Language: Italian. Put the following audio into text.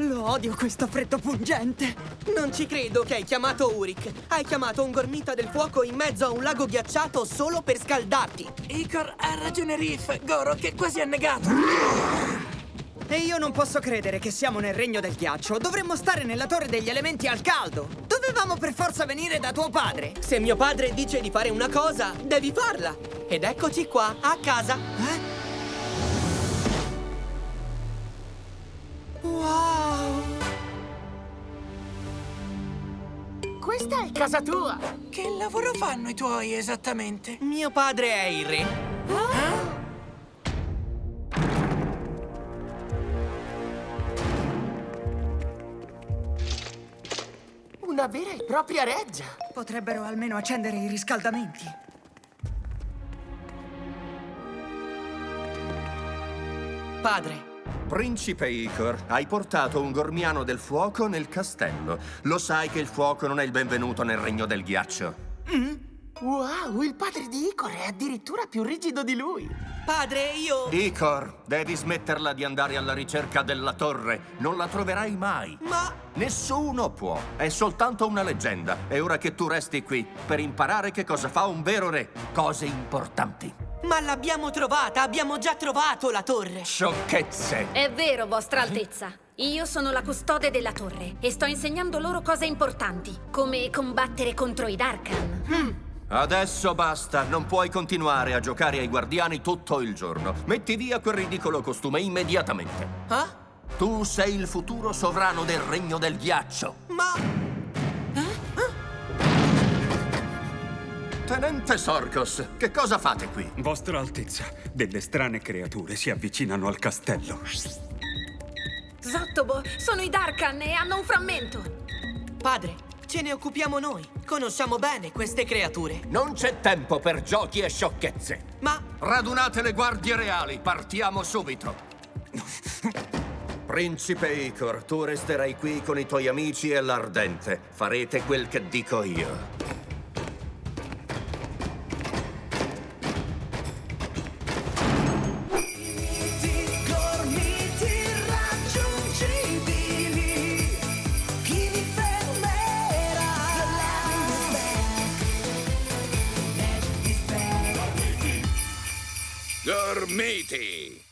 Lo odio questo freddo pungente. Non ci credo che hai chiamato Uric. Hai chiamato un gormita del fuoco in mezzo a un lago ghiacciato solo per scaldarti. Icor ha ragione Riff, Goro che è quasi annegato. E io non posso credere che siamo nel regno del ghiaccio. Dovremmo stare nella torre degli elementi al caldo. Dovevamo per forza venire da tuo padre. Se mio padre dice di fare una cosa, devi farla. Ed eccoci qua, a casa. Eh? Questa è casa tua. Che lavoro fanno i tuoi esattamente? Mio padre è il re. Una vera e propria reggia. Potrebbero almeno accendere i riscaldamenti. Padre, Principe Icor, hai portato un gormiano del fuoco nel castello. Lo sai che il fuoco non è il benvenuto nel regno del ghiaccio. Wow, il padre di Icor è addirittura più rigido di lui. padre, io... Icor, devi smetterla di andare alla ricerca della torre. Non la troverai mai. Ma... Nessuno può. È soltanto una leggenda. È ora che tu resti qui per imparare che cosa fa un vero re. Cose importanti. Ma l'abbiamo trovata! Abbiamo già trovato la torre! Sciocchezze. È vero, Vostra Altezza. Io sono la custode della torre e sto insegnando loro cose importanti, come combattere contro i Darkan. Adesso basta. Non puoi continuare a giocare ai guardiani tutto il giorno. Metti via quel ridicolo costume immediatamente. Ah? Tu sei il futuro sovrano del regno del ghiaccio. Ma... Tenente Sorcos, che cosa fate qui? Vostra Altezza, delle strane creature si avvicinano al castello. Zottobo, sono i Darkan e hanno un frammento. Padre, ce ne occupiamo noi. Conosciamo bene queste creature. Non c'è tempo per giochi e sciocchezze. Ma... Radunate le guardie reali, partiamo subito. Principe Icor, tu resterai qui con i tuoi amici e l'Ardente. Farete quel che dico io. Dormiti.